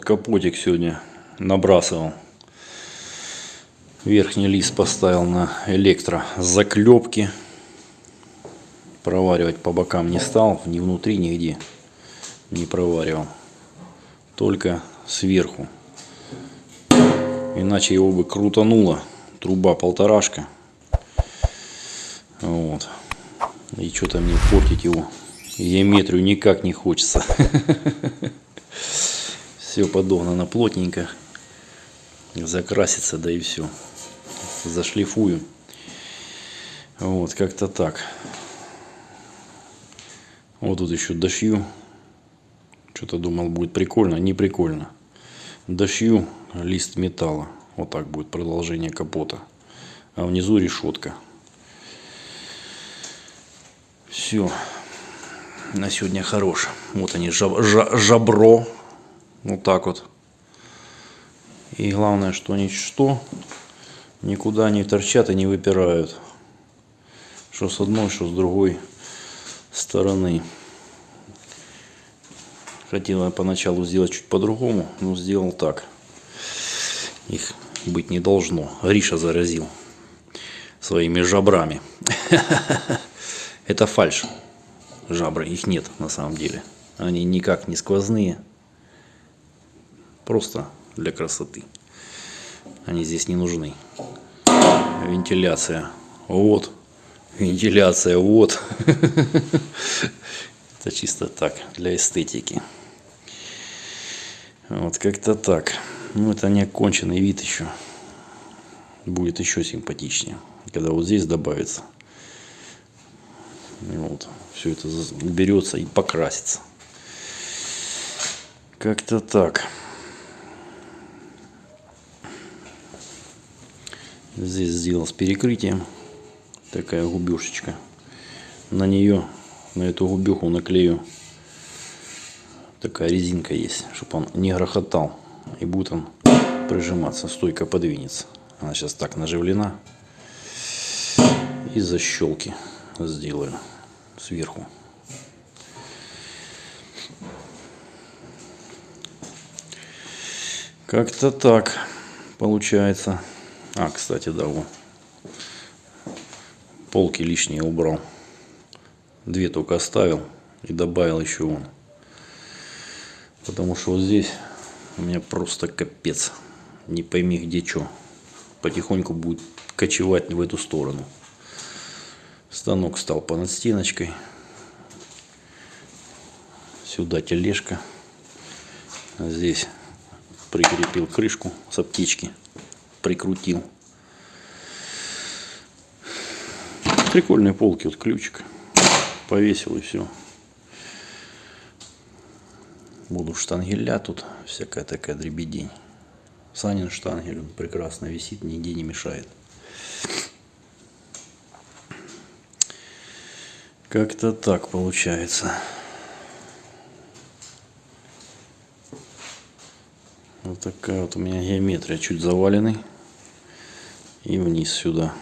капотик сегодня набрасывал. Верхний лист поставил на электро заклепки. Проваривать по бокам не стал, ни внутри, нигде не проваривал. Только сверху. Иначе его бы крутануло. Труба полторашка. Вот. И что-то мне портить его геометрию никак не хочется. Все подогнано плотненько. Закрасится, да и все. Зашлифую. Вот, как-то так. Вот тут еще дошью. Что-то думал, будет прикольно. Не прикольно. Дошью лист металла. Вот так будет продолжение капота. А внизу решетка. Все. На сегодня хорош. Вот они, жаб, жабро. Вот так вот. И главное, что они что никуда не торчат и не выпирают. Что с одной, что с другой стороны. Хотел я поначалу сделать чуть по-другому, но сделал так. Их быть не должно. Гриша заразил своими жабрами. Это фальш. Жабры, их нет на самом деле. Они никак не сквозные. Просто для красоты. Они здесь не нужны. Вентиляция. Вот. Вентиляция. Вот. Это чисто так, для эстетики. Вот как-то так. Ну, это не оконченный вид еще. Будет еще симпатичнее. Когда вот здесь добавится. Вот. Все это берется и покрасится. Как-то так. Здесь сделал с перекрытием. Такая губешечка. На нее, на эту губеху наклею такая резинка есть, чтобы он не грохотал. И будет он прижиматься, стойко подвинется. Она сейчас так наживлена. И защелки сделаю сверху. Как-то так получается. А, кстати, да, вот. Полки лишние убрал. Две только оставил и добавил еще вон. Потому что вот здесь у меня просто капец. Не пойми где что. Потихоньку будет кочевать в эту сторону. Станок стал понад стеночкой. Сюда тележка. Здесь прикрепил крышку с аптечки. Прикрутил. Прикольные полки, вот ключик. Повесил и все. Буду штангеля тут, всякая такая дребедень. Санин штангель, он прекрасно висит, нигде не мешает. Как-то так получается. Вот такая вот у меня геометрия, чуть заваленный. И вниз сюда.